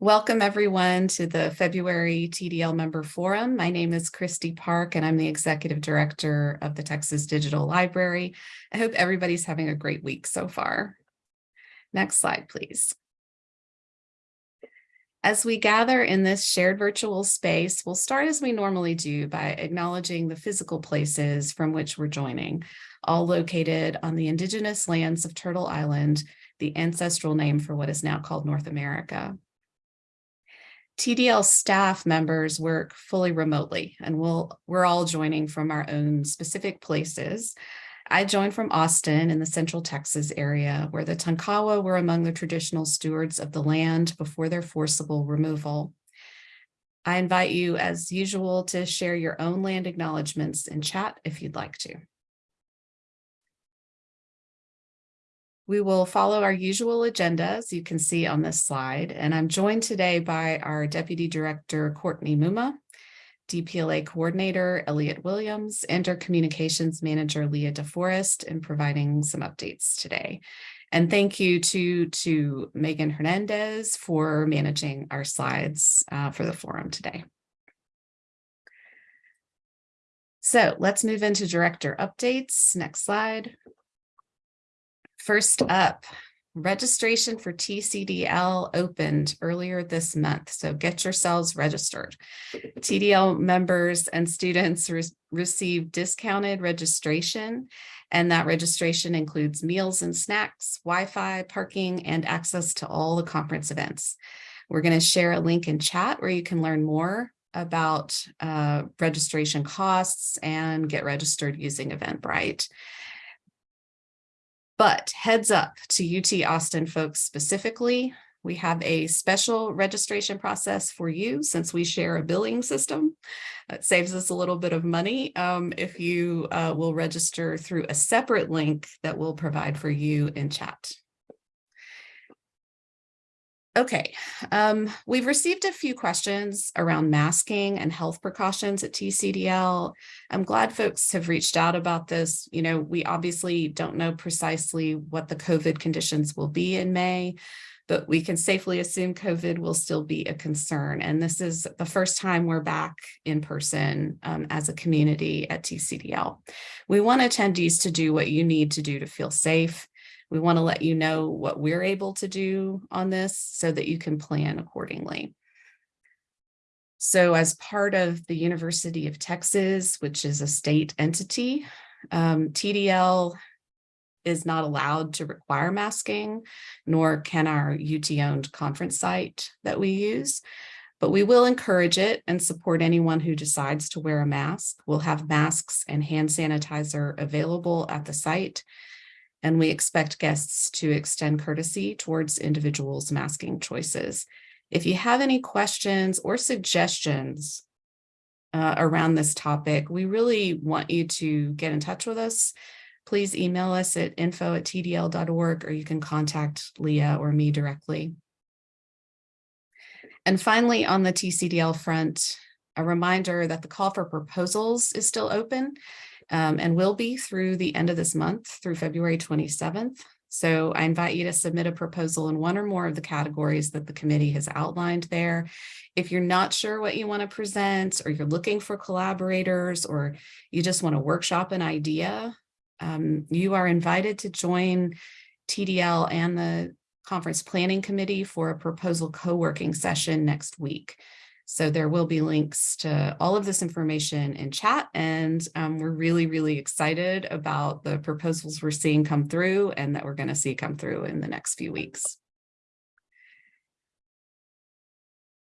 Welcome everyone to the February TDL Member Forum. My name is Kristi Park and I'm the Executive Director of the Texas Digital Library. I hope everybody's having a great week so far. Next slide, please. As we gather in this shared virtual space, we'll start as we normally do by acknowledging the physical places from which we're joining, all located on the indigenous lands of Turtle Island, the ancestral name for what is now called North America. TDL staff members work fully remotely and we'll, we're all joining from our own specific places. I joined from Austin in the central Texas area where the Tonkawa were among the traditional stewards of the land before their forcible removal. I invite you as usual to share your own land acknowledgements in chat if you'd like to. We will follow our usual agenda, as you can see on this slide, and I'm joined today by our Deputy Director, Courtney Mumma, DPLA Coordinator, Elliot Williams, and our Communications Manager, Leah DeForest, in providing some updates today. And thank you to, to Megan Hernandez for managing our slides uh, for the forum today. So let's move into director updates. Next slide. First up, registration for TCDL opened earlier this month, so get yourselves registered. TDL members and students re receive discounted registration, and that registration includes meals and snacks, Wi-Fi, parking, and access to all the conference events. We're going to share a link in chat where you can learn more about uh, registration costs and get registered using Eventbrite. But heads up to UT Austin folks specifically, we have a special registration process for you since we share a billing system. It saves us a little bit of money um, if you uh, will register through a separate link that we'll provide for you in chat. Okay, um, we've received a few questions around masking and health precautions at TCDL. I'm glad folks have reached out about this. You know, we obviously don't know precisely what the COVID conditions will be in May, but we can safely assume COVID will still be a concern. And this is the first time we're back in person um, as a community at TCDL. We want attendees to do what you need to do to feel safe we want to let you know what we're able to do on this so that you can plan accordingly. So as part of the University of Texas, which is a state entity, um, TDL is not allowed to require masking, nor can our UT-owned conference site that we use. But we will encourage it and support anyone who decides to wear a mask. We'll have masks and hand sanitizer available at the site and we expect guests to extend courtesy towards individuals' masking choices. If you have any questions or suggestions uh, around this topic, we really want you to get in touch with us. Please email us at info at tdl.org or you can contact Leah or me directly. And finally, on the TCDL front, a reminder that the call for proposals is still open um, and will be through the end of this month through February 27th. So I invite you to submit a proposal in one or more of the categories that the committee has outlined there. If you're not sure what you want to present or you're looking for collaborators or you just want to workshop an idea, um, you are invited to join TDL and the conference planning committee for a proposal co-working session next week. So there will be links to all of this information in chat and um, we're really, really excited about the proposals we're seeing come through and that we're going to see come through in the next few weeks.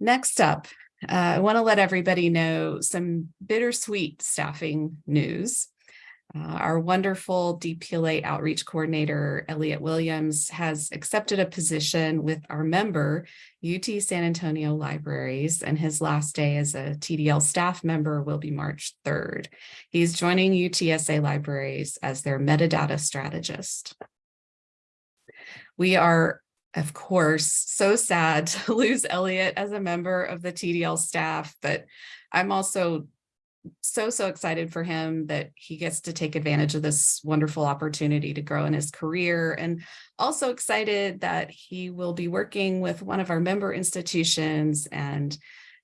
Next up, uh, I want to let everybody know some bittersweet staffing news. Uh, our wonderful DPLA outreach coordinator, Elliot Williams, has accepted a position with our member, UT San Antonio Libraries, and his last day as a TDL staff member will be March 3rd. He's joining UTSA Libraries as their metadata strategist. We are, of course, so sad to lose Elliot as a member of the TDL staff, but I'm also so, so excited for him that he gets to take advantage of this wonderful opportunity to grow in his career and also excited that he will be working with one of our member institutions and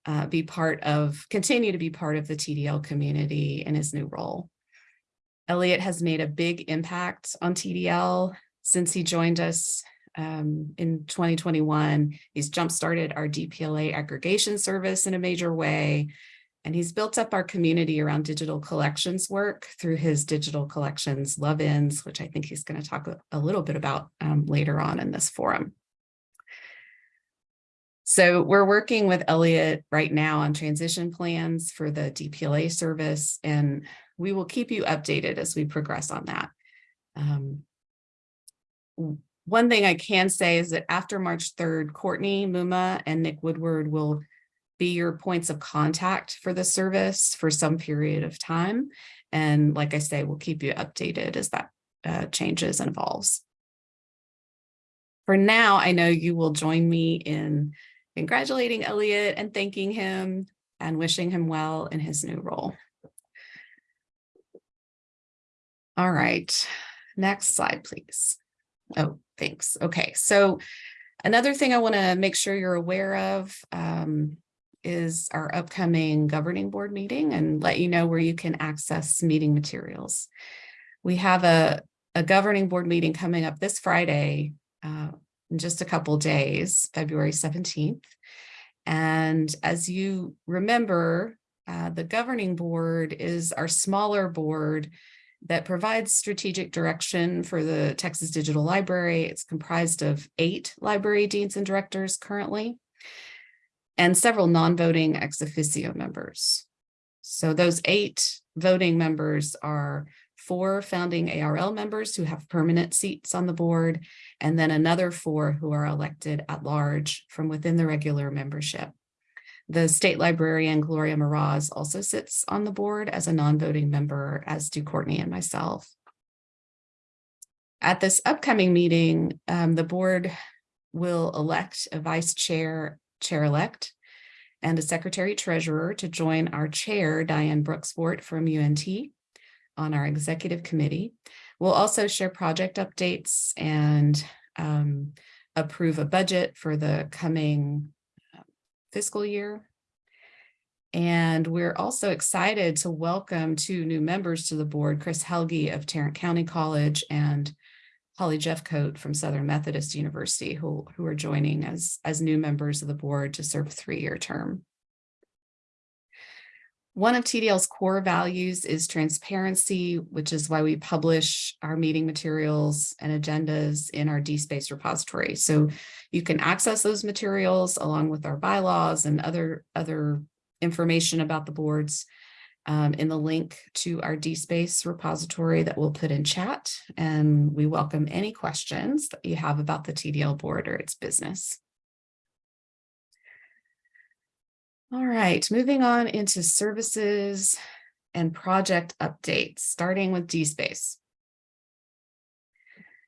uh, be part of, continue to be part of the TDL community in his new role. Elliot has made a big impact on TDL since he joined us um, in 2021. He's jump-started our DPLA aggregation service in a major way. And he's built up our community around digital collections work through his digital collections love-ins, which I think he's going to talk a, little bit about um, later on in this forum. So we're working with Elliot right now on transition plans for the DPLA service, and we will keep you updated as we progress on that. Um, one thing I can say is that after March 3rd, Courtney Mumma and Nick Woodward will be your points of contact for the service for some period of time. And like I say, we'll keep you updated as that uh, changes and evolves. For now, I know you will join me in congratulating Elliot and thanking him and wishing him well in his new role. All right, next slide, please. Oh, thanks. Okay, so another thing I want to make sure you're aware of um, is our upcoming governing board meeting and let you know where you can access meeting materials. We have a, a governing board meeting coming up this Friday uh, in just a couple days, February 17th. And as you remember, uh, the governing board is our smaller board that provides strategic direction for the Texas Digital Library. It's comprised of eight library deans and directors currently, and several non-voting ex officio members. So those eight voting members are four founding ARL members who have permanent seats on the board, and then another four who are elected at large from within the regular membership. The state librarian Gloria Meraz also sits on the board as a non-voting member, as do Courtney and myself. At this upcoming meeting, um, the board will elect a vice chair, chair-elect, and a secretary treasurer to join our chair, Diane Bruxvoort from UNT on our executive committee. We'll also share project updates and um, approve a budget for the coming uh, fiscal year. And we're also excited to welcome two new members to the board, Chris Helge of Tarrant County College and Holly Jeffcoat from Southern Methodist University, who, who are joining as, as new members of the board to serve a three-year term. One of TDL's core values is transparency, which is why we publish our meeting materials and agendas in our DSpace repository. So you can access those materials along with our bylaws and other, other information about the boards um, in the link to our DSpace repository that we'll put in chat. And we welcome any questions that you have about the TDL board or its business. All right, moving on into services and project updates, starting with DSpace.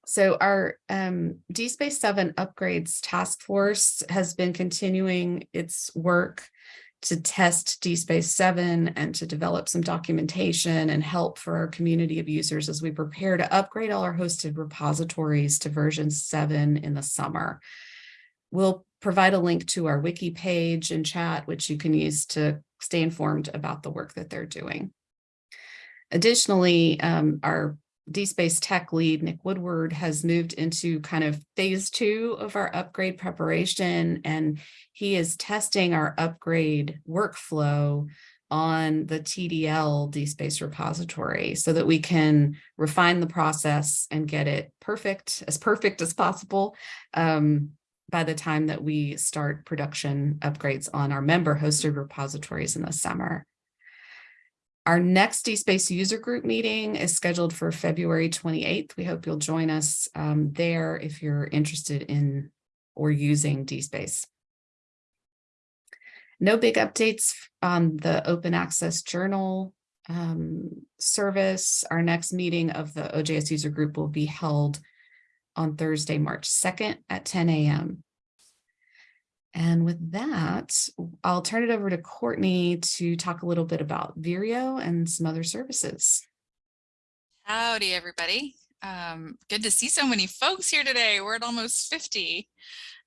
So our um, DSpace 7 upgrades task force has been continuing its work to test DSpace 7 and to develop some documentation and help for our community of users as we prepare to upgrade all our hosted repositories to version 7 in the summer. We'll provide a link to our wiki page in chat, which you can use to stay informed about the work that they're doing. Additionally, um, our DSpace tech lead, Nick Woodward, has moved into kind of phase two of our upgrade preparation, and he is testing our upgrade workflow on the TDL DSpace repository so that we can refine the process and get it perfect, as perfect as possible. Um, by the time that we start production upgrades on our member hosted repositories in the summer. Our next DSpace user group meeting is scheduled for February 28th. We hope you'll join us um, there if you're interested in or using DSpace. No big updates on the open access journal um, service. Our next meeting of the OJS user group will be held on Thursday, March 2nd at 10 a.m. And with that, I'll turn it over to Courtney to talk a little bit about Vireo and some other services. Howdy, everybody. Um, good to see so many folks here today. We're at almost 50.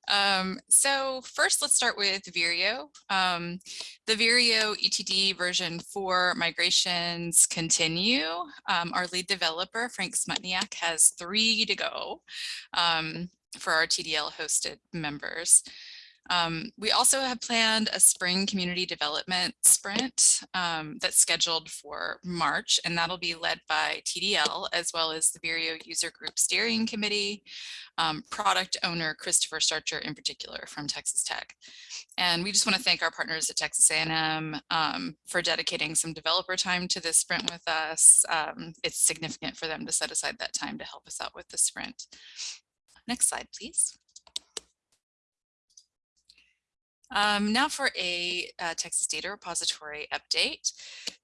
Um, so first, let's start with Vireo. Um, the Vireo ETD version 4 migrations continue. Um, our lead developer, Frank Smutniak, has three to go um, for our TDL hosted members. Um, we also have planned a spring community development sprint um, that's scheduled for March, and that'll be led by TDL as well as the Vireo User Group Steering Committee, um, product owner Christopher Starcher in particular from Texas Tech. And we just want to thank our partners at Texas A&M um, for dedicating some developer time to this sprint with us. Um, it's significant for them to set aside that time to help us out with the sprint. Next slide, please. Um, now for a uh, Texas Data Repository update.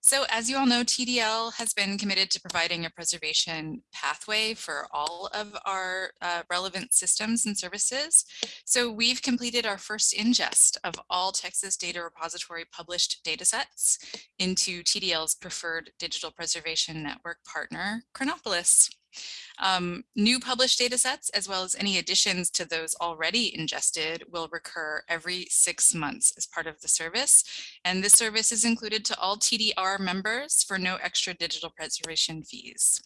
So as you all know, TDL has been committed to providing a preservation pathway for all of our uh, relevant systems and services. So we've completed our first ingest of all Texas Data Repository published datasets into TDL's preferred digital preservation network partner, Chronopolis. Um, new published data sets, as well as any additions to those already ingested, will recur every six months as part of the service. And this service is included to all TDR members for no extra digital preservation fees.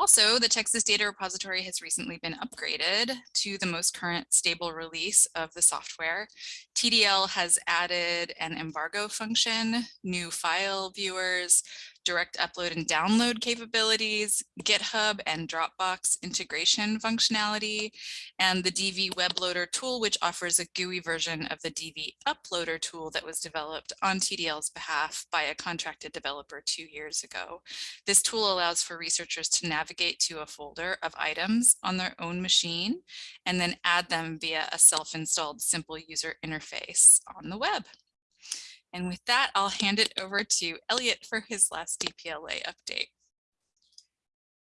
Also, the Texas Data Repository has recently been upgraded to the most current stable release of the software. TDL has added an embargo function, new file viewers, direct upload and download capabilities, GitHub and Dropbox integration functionality, and the DV web loader tool, which offers a GUI version of the DV uploader tool that was developed on TDL's behalf by a contracted developer two years ago. This tool allows for researchers to navigate to a folder of items on their own machine and then add them via a self-installed simple user interface on the web. And with that, I'll hand it over to Elliot for his last DPLA update.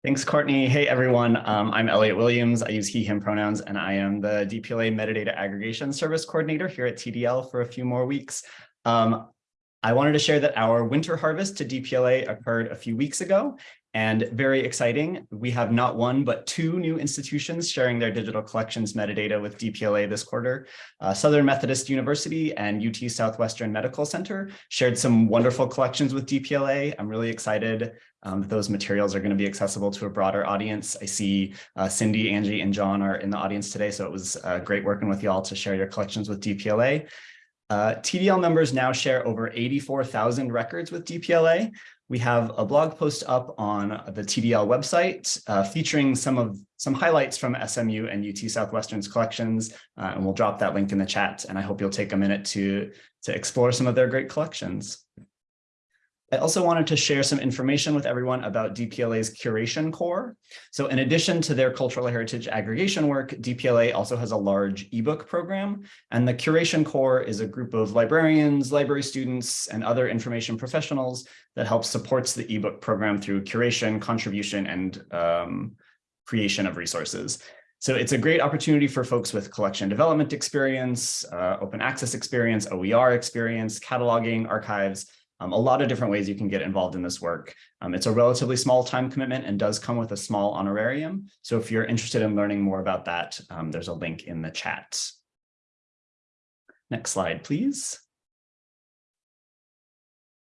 Thanks, Courtney. Hey, everyone. Um, I'm Elliot Williams. I use he, him pronouns, and I am the DPLA Metadata Aggregation Service Coordinator here at TDL for a few more weeks. Um, I wanted to share that our winter harvest to DPLA occurred a few weeks ago, and very exciting, we have not one, but two new institutions sharing their digital collections metadata with DPLA this quarter. Uh, Southern Methodist University and UT Southwestern Medical Center shared some wonderful collections with DPLA. I'm really excited um, that those materials are going to be accessible to a broader audience. I see uh, Cindy, Angie, and John are in the audience today, so it was uh, great working with y'all to share your collections with DPLA. Uh, TDL members now share over 84,000 records with DPLA, we have a blog post up on the TDL website uh, featuring some of some highlights from SMU and UT Southwestern's collections, uh, and we'll drop that link in the chat. And I hope you'll take a minute to, to explore some of their great collections. I also wanted to share some information with everyone about DPLA's curation core. So in addition to their cultural heritage aggregation work, DPLA also has a large ebook program. And the curation core is a group of librarians, library students, and other information professionals that helps supports the ebook program through curation, contribution, and um, creation of resources. So it's a great opportunity for folks with collection development experience, uh, open access experience, OER experience, cataloging, archives, um, a lot of different ways you can get involved in this work. Um, it's a relatively small time commitment and does come with a small honorarium. So if you're interested in learning more about that, um, there's a link in the chat. Next slide, please.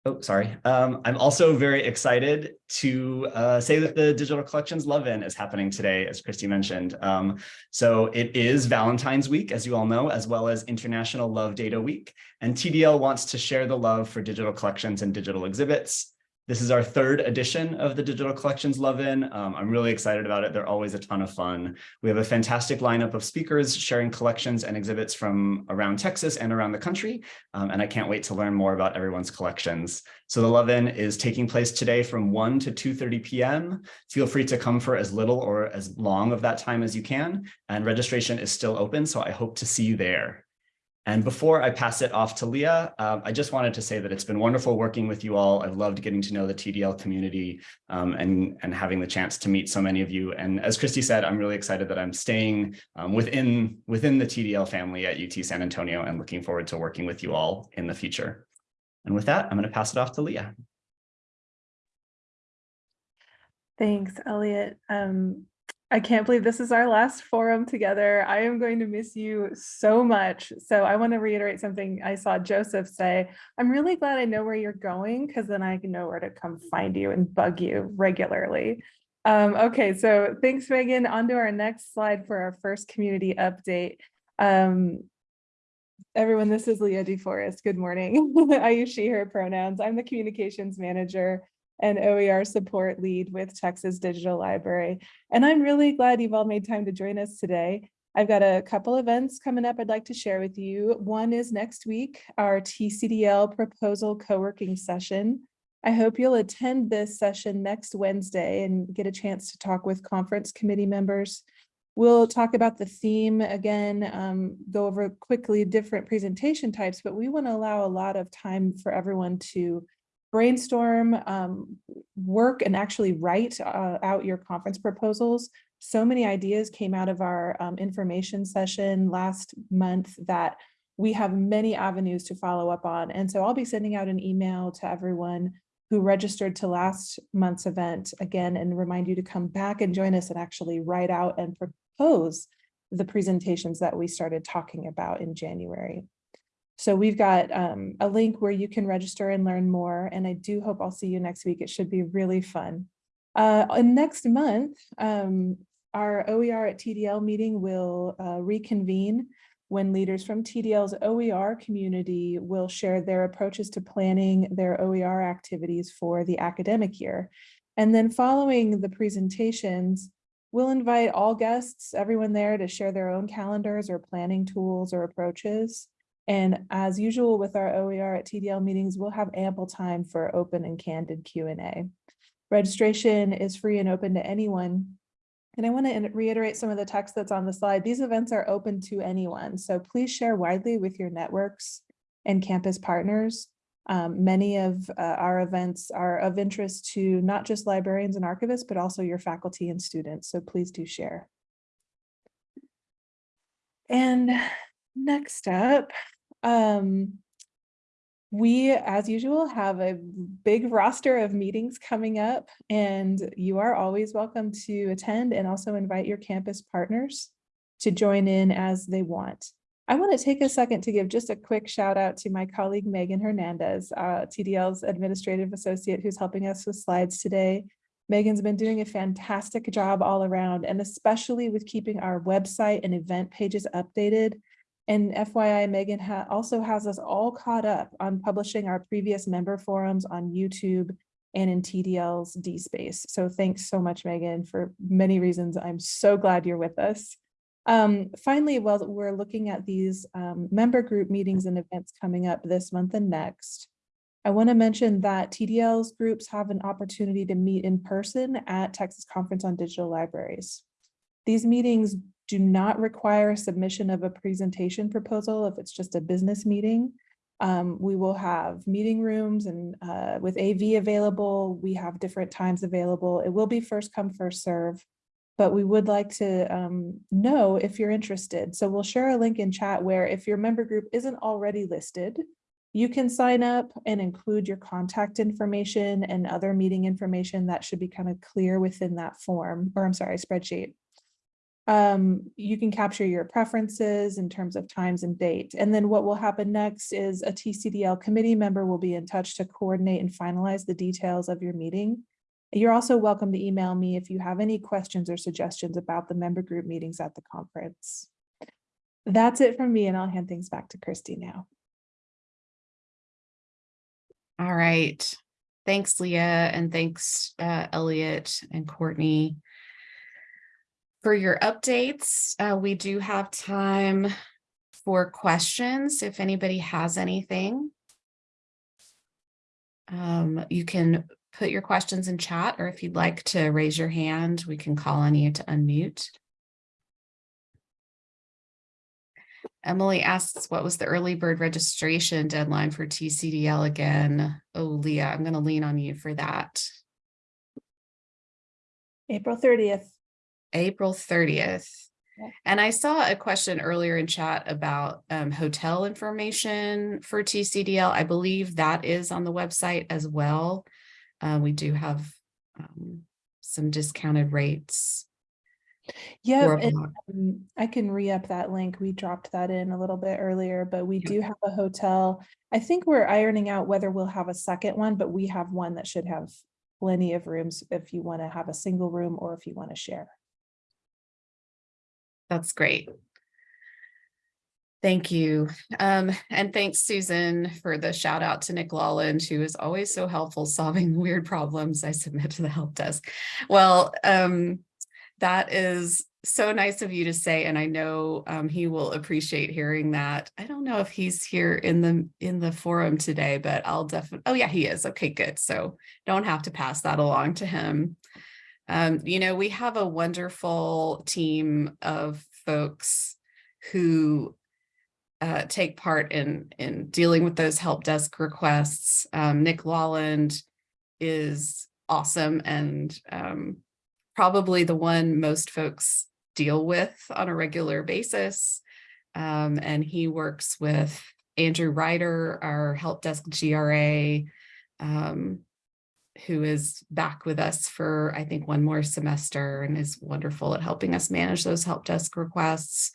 Oh, sorry. Um, I'm also very excited to uh, say that the Digital Collections Love-In is happening today, as Kristi mentioned. Um, so it is Valentine's Week, as you all know, as well as International Love Data Week. And TDL wants to share the love for digital collections and digital exhibits. This is our third edition of the Digital Collections Love-In. Um, I'm really excited about it. They're always a ton of fun. We have a fantastic lineup of speakers sharing collections and exhibits from around Texas and around the country. Um, and I can't wait to learn more about everyone's collections. So the Love-In is taking place today from 1 to 2.30 p.m. Feel free to come for as little or as long of that time as you can. And registration is still open, so I hope to see you there. And before I pass it off to Leah, um, I just wanted to say that it's been wonderful working with you all. I've loved getting to know the TDL community um, and, and having the chance to meet so many of you. And as Kristi said, I'm really excited that I'm staying um, within, within the TDL family at UT San Antonio and looking forward to working with you all in the future. And with that, I'm going to pass it off to Leah. Thanks, Elliot. Um, I can't believe this is our last forum together. I am going to miss you so much. So I want to reiterate something I saw Joseph say. I'm really glad I know where you're going because then I can know where to come find you and bug you regularly. Um, okay, so thanks, Megan. On to our next slide for our first community update. Um, everyone, this is Leah DeForest. Good morning. I use she, her pronouns. I'm the communications manager and OER support lead with Texas Digital Library. And I'm really glad you've all made time to join us today. I've got a couple events coming up I'd like to share with you. One is next week, our TCDL proposal co-working session. I hope you'll attend this session next Wednesday and get a chance to talk with conference committee members. We'll talk about the theme again, um, go over quickly different presentation types, but we want to allow a lot of time for everyone to brainstorm, um, work and actually write uh, out your conference proposals. So many ideas came out of our um, information session last month that we have many avenues to follow up on. And so I'll be sending out an email to everyone who registered to last month's event again and remind you to come back and join us and actually write out and propose the presentations that we started talking about in January. So we've got um, a link where you can register and learn more. And I do hope I'll see you next week. It should be really fun. Uh, and next month, um, our OER at TDL meeting will uh, reconvene when leaders from TDL's OER community will share their approaches to planning their OER activities for the academic year. And then following the presentations, we'll invite all guests, everyone there to share their own calendars or planning tools or approaches. And as usual with our OER at TDL meetings, we'll have ample time for open and candid Q&A. Registration is free and open to anyone. And I want to reiterate some of the text that's on the slide. These events are open to anyone, so please share widely with your networks and campus partners. Um, many of uh, our events are of interest to not just librarians and archivists, but also your faculty and students, so please do share. And next up, um, we, as usual, have a big roster of meetings coming up and you are always welcome to attend and also invite your campus partners to join in as they want. I want to take a second to give just a quick shout out to my colleague Megan Hernandez, uh, TDL's administrative associate who's helping us with slides today. Megan's been doing a fantastic job all around and especially with keeping our website and event pages updated and FYI, Megan ha also has us all caught up on publishing our previous member forums on YouTube and in TDL's DSpace. So thanks so much, Megan, for many reasons. I'm so glad you're with us. Um, finally, while we're looking at these um, member group meetings and events coming up this month and next, I want to mention that TDL's groups have an opportunity to meet in person at Texas Conference on Digital Libraries. These meetings do not require submission of a presentation proposal if it's just a business meeting. Um, we will have meeting rooms and uh, with AV available, we have different times available. It will be first come, first serve, but we would like to um, know if you're interested. So we'll share a link in chat where if your member group isn't already listed, you can sign up and include your contact information and other meeting information that should be kind of clear within that form, or I'm sorry, spreadsheet um, you can capture your preferences in terms of times and date. And then what will happen next is a TCDL committee member will be in touch to coordinate and finalize the details of your meeting. You're also welcome to email me if you have any questions or suggestions about the member group meetings at the conference. That's it from me and I'll hand things back to Kristi now. All right. Thanks, Leah, and thanks, uh, Elliot and Courtney for your updates. Uh, we do have time for questions if anybody has anything. Um, you can put your questions in chat or if you'd like to raise your hand, we can call on you to unmute. Emily asks, what was the early bird registration deadline for TCDL again? Oh, Leah, I'm going to lean on you for that. April thirtieth. April thirtieth. And I saw a question earlier in chat about um, hotel information for TCDL. I believe that is on the website as well. Uh, we do have um, some discounted rates. Yeah, and, um, I can re-up that link. We dropped that in a little bit earlier, but we Yeah. do have a hotel. I think we're ironing out whether we'll have a second one, but we have one that should have plenty of rooms if you want to have a single room or if you want to share. That's great. Thank you. Um, and thanks, Susan, for the shout out to Nick Lawland, who is always so helpful solving weird problems I submit to the help desk. Well, um, that is so nice of you to say, and I know um, he will appreciate hearing that. I don't know if he's here in the in the forum today, but I'll definitely. Oh yeah, he is. Okay, good. So don't have to pass that along to him. Um, you know, we have a wonderful team of folks who uh, take part in in dealing with those help desk requests. Um, Nick Lawland is awesome and um, probably the one most folks deal with on a regular basis. Um, and he works with Andrew Ryder, our help desk GRA, um, who is back with us for, I think, one more semester and is wonderful at helping us manage those help desk requests.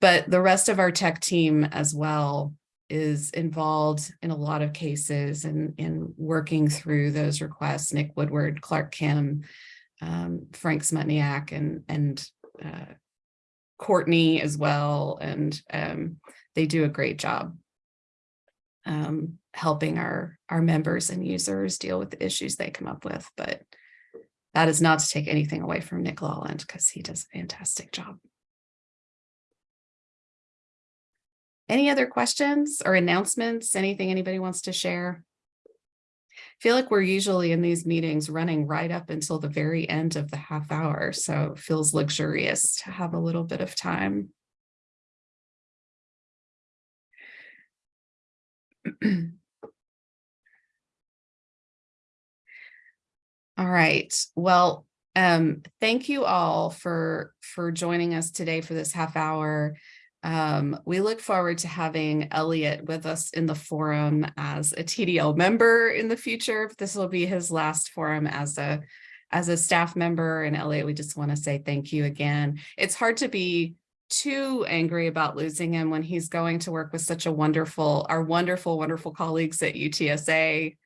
But the rest of our tech team as well is involved in a lot of cases and in working through those requests. Nick Woodward, Clark Kim, um, Frank Smutniak, and and uh, Courtney as well, and um, they do a great job um, helping our our members and users deal with the issues they come up with. But that is not to take anything away from Nick Lawland because he does a fantastic job. Any other questions or announcements? Anything anybody wants to share? I feel like we're usually in these meetings running right up until the very end of the half hour, so it feels luxurious to have a little bit of time. All right, well, um, thank you all for for joining us today for this half hour. Um, we look forward to having Elliot with us in the forum as a TDL member in the future. This will be his last forum as a as a staff member. And Elliot, we just want to say thank you again. It's hard to be too angry about losing him when he's going to work with such a wonderful, our wonderful, wonderful colleagues at UTSA.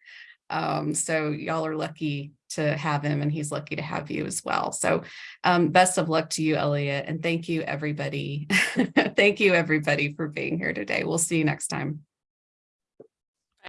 Um, so y'all are lucky to have him and he's lucky to have you as well. So um, best of luck to you, Elliot, and thank you, everybody. thank you, everybody, for being here today. We'll see you next time.